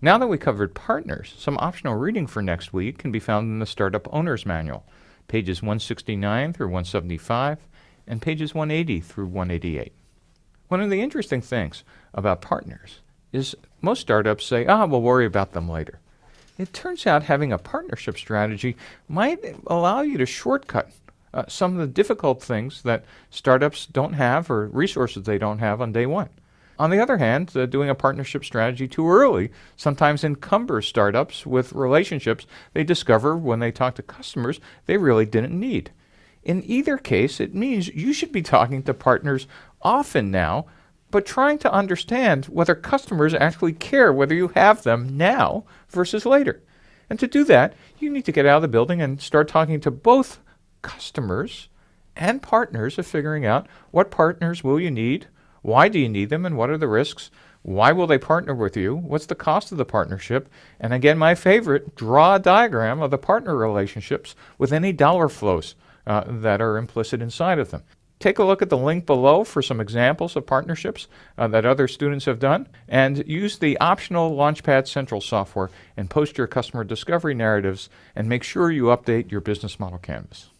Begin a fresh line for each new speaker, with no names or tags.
Now that we covered partners, some optional reading for next week can be found in the Startup Owner's Manual, pages 169 through 175 and pages 180 through 188. One of the interesting things about partners is most startups say, ah, we'll worry about them later. It turns out having a partnership strategy might allow you to shortcut uh, some of the difficult things that startups don't have or resources they don't have on day one. On the other hand, uh, doing a partnership strategy too early sometimes encumbers startups with relationships they discover when they talk to customers they really didn't need. In either case, it means you should be talking to partners often now, but trying to understand whether customers actually care whether you have them now versus later. And to do that, you need to get out of the building and start talking to both customers and partners of figuring out what partners will you need, why do you need them, and what are the risks, why will they partner with you, what's the cost of the partnership, and again, my favorite, draw a diagram of the partner relationships with any dollar flows uh, that are implicit inside of them. Take a look at the link below for some examples of partnerships uh, that other students have done, and use the optional Launchpad Central software and post your customer discovery narratives, and make sure you update your business model canvas.